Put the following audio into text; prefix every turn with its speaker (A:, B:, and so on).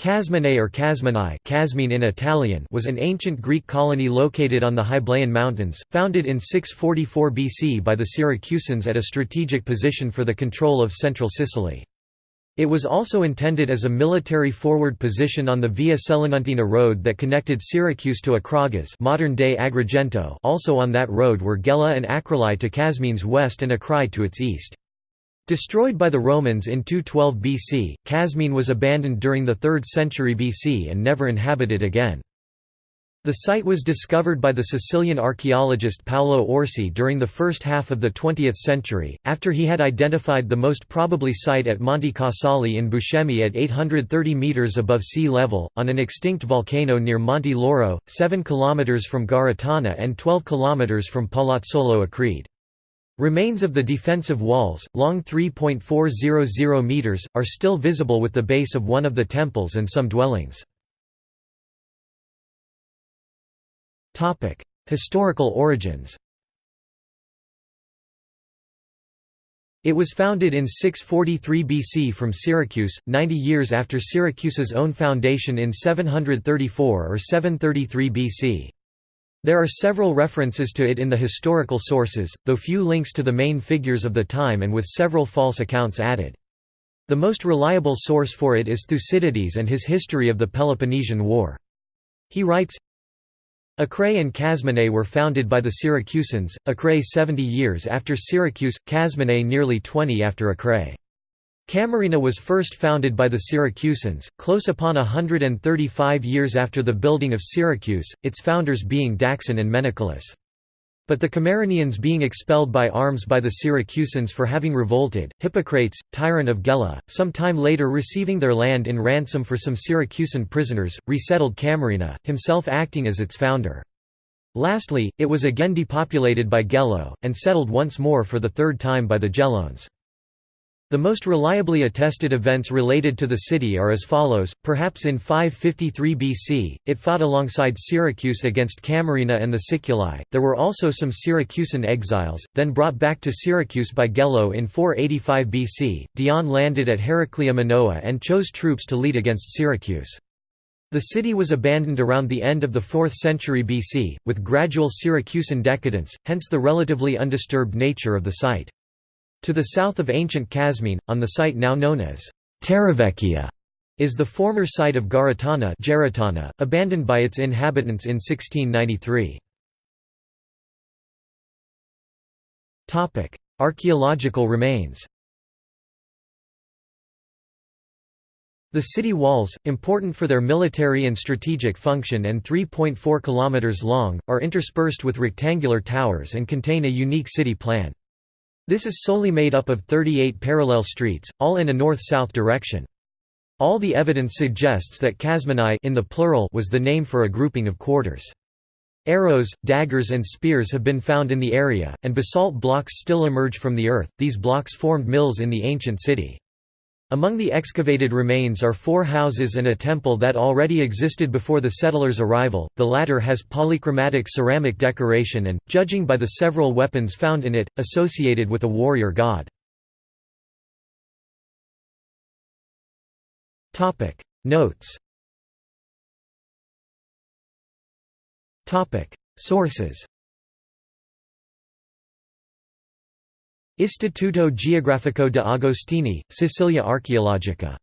A: Casmene or Casmine in Italian was an ancient Greek colony located on the Hyblaean Mountains, founded in 644 BC by the Syracusans at a strategic position for the control of central Sicily. It was also intended as a military forward position on the Via Selinuntina road that connected Syracuse to Acragas modern-day Agrigento also on that road were Gela and Acrolae to Casmine's west and Acrae to its east. Destroyed by the Romans in 212 BC, Casmine was abandoned during the 3rd century BC and never inhabited again. The site was discovered by the Sicilian archaeologist Paolo Orsi during the first half of the 20th century, after he had identified the most probably site at Monte Casali in Buscemi at 830 metres above sea level, on an extinct volcano near Monte Loro, 7 km from Giarratana and 12 km from Palazzolo Acreide. Remains of the defensive walls, long 3.400 meters, are still visible with the base of one of the temples and some dwellings. Topic: Historical origins It was founded in 643 BC from Syracuse, 90 years after Syracuse's own foundation in 734 or 733 BC. There are several references to it in the historical sources, though few links to the main figures of the time and with several false accounts added. The most reliable source for it is Thucydides and his history of the Peloponnesian War. He writes, Acrae and Casmene were founded by the Syracusans, Acrae 70 years after Syracuse, Casmene nearly 20 after Acrae. Camarina was first founded by the Syracusans, close upon 135 years after the building of Syracuse, its founders being Dascon and Menecolus. But the Camarinians being expelled by arms by the Syracusans for having revolted, Hippocrates, tyrant of Gela, some time later receiving their land in ransom for some Syracusan prisoners, resettled Camarina, himself acting as its founder. Lastly, it was again depopulated by Gelo, and settled once more for the third time by the Gelones. The most reliably attested events related to the city are as follows, perhaps in 553 BC, it fought alongside Syracuse against Camarina and the Siculi, there were also some Syracusan exiles, then brought back to Syracuse by Gelo in 485 BC, Dion landed at Heraclea Minoa and chose troops to lead against Syracuse. The city was abandoned around the end of the 4th century BC, with gradual Syracusan decadence, hence the relatively undisturbed nature of the site. To the south of ancient Casmine, on the site now known as Terravecchia, is the former site of Giarratana abandoned by its inhabitants in 1693. Archaeological remains The city walls, important for their military and strategic function and 3.4 km long, are interspersed with rectangular towers and contain a unique city plan. This is solely made up of 38 parallel streets, all in a north-south direction. All the evidence suggests that Casmeni in the plural was the name for a grouping of quarters. Arrows, daggers and spears have been found in the area, and basalt blocks still emerge from the earth. These blocks formed mills in the ancient city. Among the excavated remains are four houses and a temple that already existed before the settlers' arrival, the latter has polychromatic ceramic decoration and, judging by the several weapons found in it, associated with a warrior god. Notes. Sources Istituto Geografico de Agostini, Sicilia Archeologica